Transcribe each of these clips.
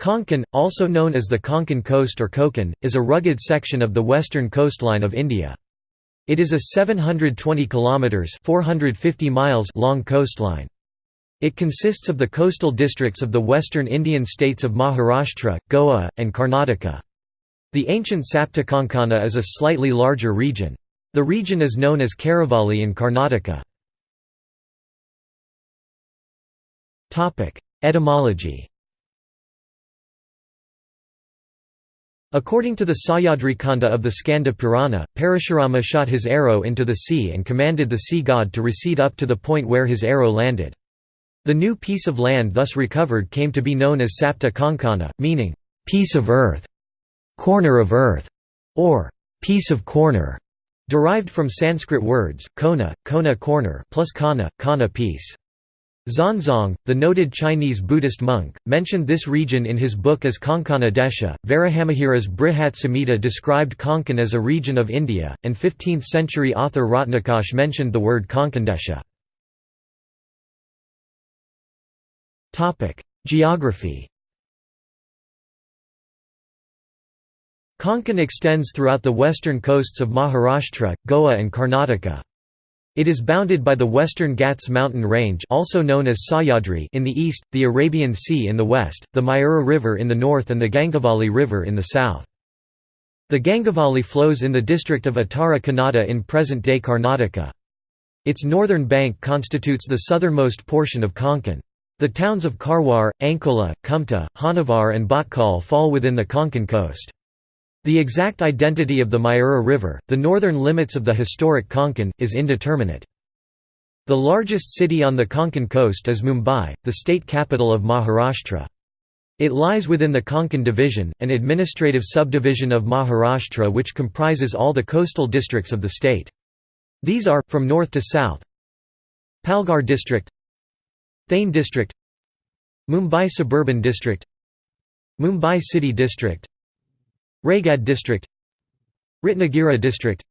Konkan, also known as the Konkan Coast or Konkan, is a rugged section of the western coastline of India. It is a 720 kilometers (450 miles) long coastline. It consists of the coastal districts of the western Indian states of Maharashtra, Goa, and Karnataka. The ancient Saptakonkana is a slightly larger region. The region is known as Karavalli in Karnataka. Etymology According to the Sahyadri Kanda of the Skanda Purana, Parashurama shot his arrow into the sea and commanded the sea god to recede up to the point where his arrow landed. The new piece of land thus recovered came to be known as Sapta Konkana, meaning, piece of earth, corner of earth, or piece of corner, derived from Sanskrit words, kona, kona corner plus kana, kana piece. Xuanzang, the noted Chinese Buddhist monk, mentioned this region in his book as Konkana Desha. Varahamihira's Brihat Samhita described Konkan as a region of India, and 15th century author Ratnakosh mentioned the word Konkandesha. Geography Konkan extends throughout the western coasts of Maharashtra, Goa and Karnataka. It is bounded by the western Ghats mountain range also known as Sahyadri in the east, the Arabian Sea in the west, the Mayura River in the north and the Gangavali River in the south. The Gangavali flows in the district of Uttara Kannada in present-day Karnataka. Its northern bank constitutes the southernmost portion of Konkan. The towns of Karwar, Ankola, Kumta, Honnavar and Bhatkal fall within the Konkan coast. The exact identity of the Mayura River, the northern limits of the historic Konkan, is indeterminate. The largest city on the Konkan coast is Mumbai, the state capital of Maharashtra. It lies within the Konkan division, an administrative subdivision of Maharashtra which comprises all the coastal districts of the state. These are, from north to south Palghar district Thane district Mumbai suburban district Mumbai city district Raigad district Ratnagiri district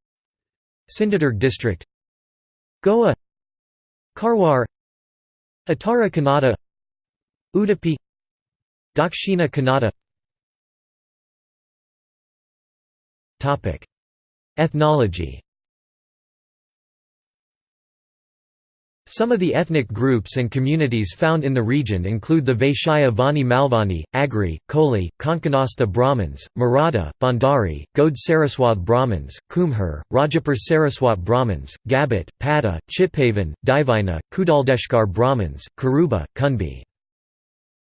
Sindhudurg district Goa Karwar Uttara Kannada Udupi Dakshina Kannada. Ethnology Some of the ethnic groups and communities found in the region include the Vaishya Vani Malvani, Agri, Koli, Konkanastha Brahmins, Maratha, Bhandari, Gaud Saraswat Brahmins, Kumhar, Rajapur Saraswat Brahmins, Gabat, Pada, Chitpavan, Divina, Kudaldeshkar Brahmins, Karuba, Kunbi.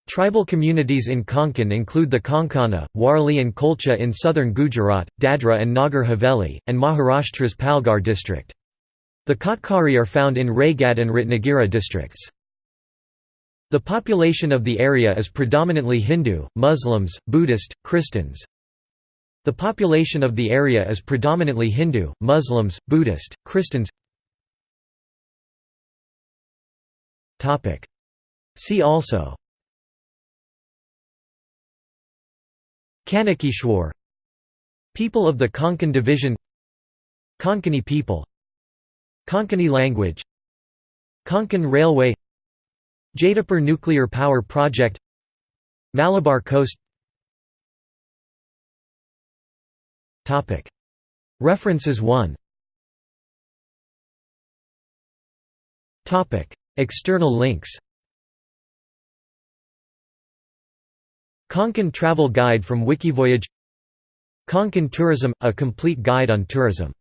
Tribal communities in Konkan include the Konkana, Warli and Kolcha in southern Gujarat, Dadra and Nagar Haveli, and Maharashtra's Palghar district. The Katkari are found in Raigad and Ratnagiri districts. The population of the area is predominantly Hindu, Muslims, Buddhist, Christians. The population of the area is predominantly Hindu, Muslims, Buddhist, Christians. Topic. See also Kanakeshwar People of the Konkan division Konkani people Konkani language Konkan Railway Jaitapur Nuclear Power Project Malabar Coast. References 1 External links. Konkan Travel Guide from Wikivoyage. Konkan Tourism – a complete guide on tourism